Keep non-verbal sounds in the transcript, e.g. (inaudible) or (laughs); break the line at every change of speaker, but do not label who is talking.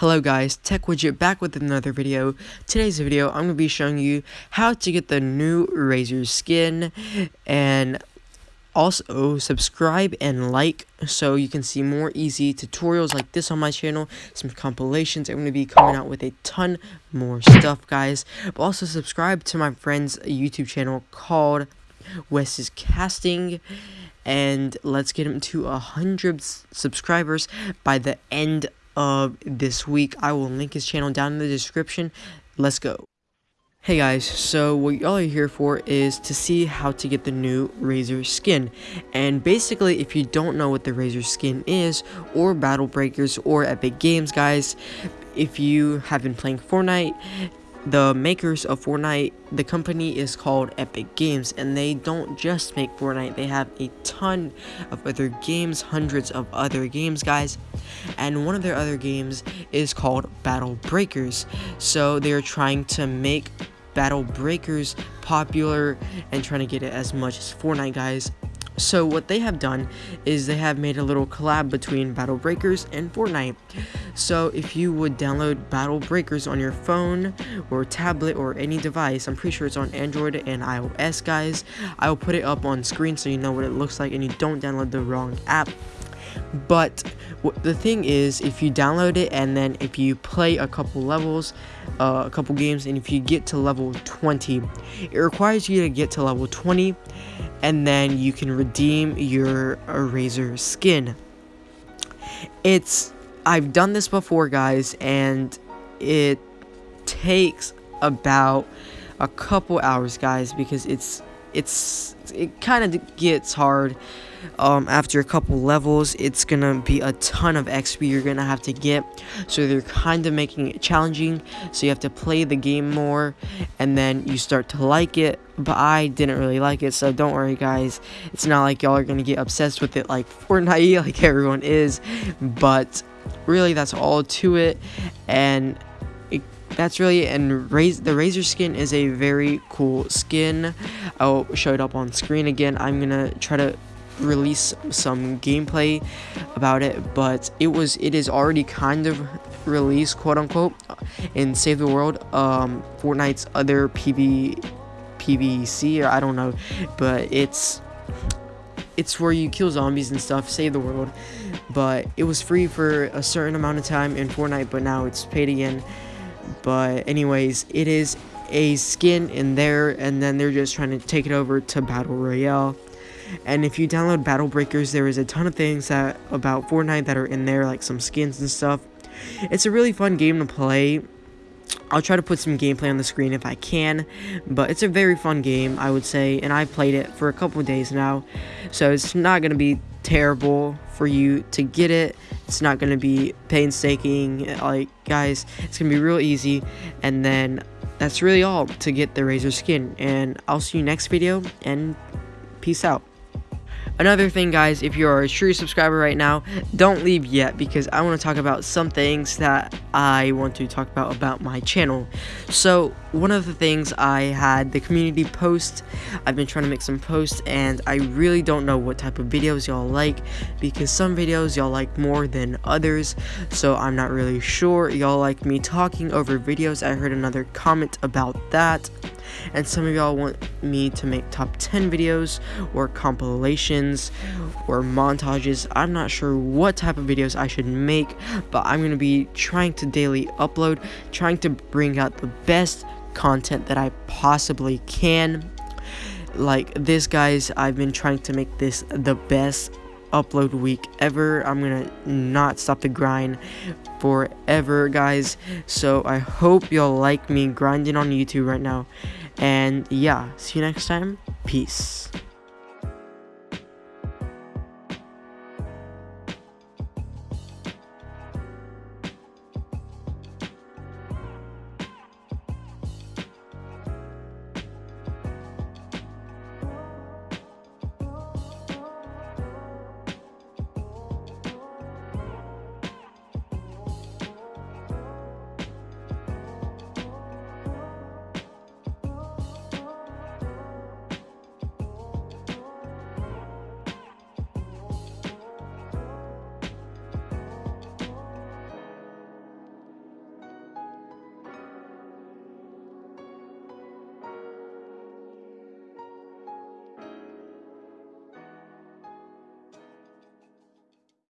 Hello guys, Tech Widget back with another video. Today's video, I'm going to be showing you how to get the new Razor skin and also subscribe and like so you can see more easy tutorials like this on my channel, some compilations. I'm going to be coming out with a ton more stuff guys. But also subscribe to my friend's YouTube channel called Wes's Casting and let's get him to a hundred subscribers by the end of this week. I will link his channel down in the description. Let's go. Hey guys, so what y'all are here for is to see how to get the new Razor skin. And basically, if you don't know what the Razor skin is, or Battle Breakers, or Epic Games, guys, if you have been playing Fortnite, the makers of Fortnite, the company is called Epic Games, and they don't just make Fortnite, they have a ton of other games, hundreds of other games, guys. And one of their other games is called Battle Breakers. So they're trying to make Battle Breakers popular and trying to get it as much as Fortnite, guys. So what they have done is they have made a little collab between Battle Breakers and Fortnite. So if you would download Battle Breakers on your phone or tablet or any device, I'm pretty sure it's on Android and iOS guys. I will put it up on screen so you know what it looks like and you don't download the wrong app. But the thing is, if you download it and then if you play a couple levels, uh, a couple games, and if you get to level 20, it requires you to get to level 20, and then you can redeem your Razor skin. It's I've done this before, guys, and it takes about a couple hours, guys, because it's it's it kind of gets hard um, after a couple levels it's gonna be a ton of xp you're gonna have to get. So they're kind of making it challenging. So you have to play the game more and then you start to like it. But i didn't really like it so don't worry guys. It's not like y'all are gonna get obsessed with it like (laughs) fortnite like everyone is. But really that's all to it. And that's really and raise the Razor skin is a very cool skin. I'll show it up on screen again. I'm gonna try to release some gameplay about it but it was it is already kind of released quote unquote in save the world um fortnite's other pv pvc or i don't know but it's it's where you kill zombies and stuff save the world but it was free for a certain amount of time in fortnite but now it's paid again but anyways, it is a skin in there, and then they're just trying to take it over to Battle Royale. And if you download Battle Breakers, there is a ton of things that about Fortnite that are in there, like some skins and stuff. It's a really fun game to play. I'll try to put some gameplay on the screen if I can, but it's a very fun game, I would say, and I've played it for a couple days now, so it's not going to be terrible for you to get it. It's not going to be painstaking. Like, guys, it's going to be real easy. And then that's really all to get the Razor skin. And I'll see you next video, and peace out. Another thing, guys, if you are a true subscriber right now, don't leave yet because I want to talk about some things that I want to talk about about my channel. So, one of the things I had the community post, I've been trying to make some posts and I really don't know what type of videos y'all like because some videos y'all like more than others. So, I'm not really sure. Y'all like me talking over videos. I heard another comment about that and some of y'all want me to make top 10 videos or compilations or montages i'm not sure what type of videos i should make but i'm going to be trying to daily upload trying to bring out the best content that i possibly can like this guys i've been trying to make this the best upload week ever. I'm gonna not stop the grind forever, guys. So I hope y'all like me grinding on YouTube right now. And yeah, see you next time. Peace.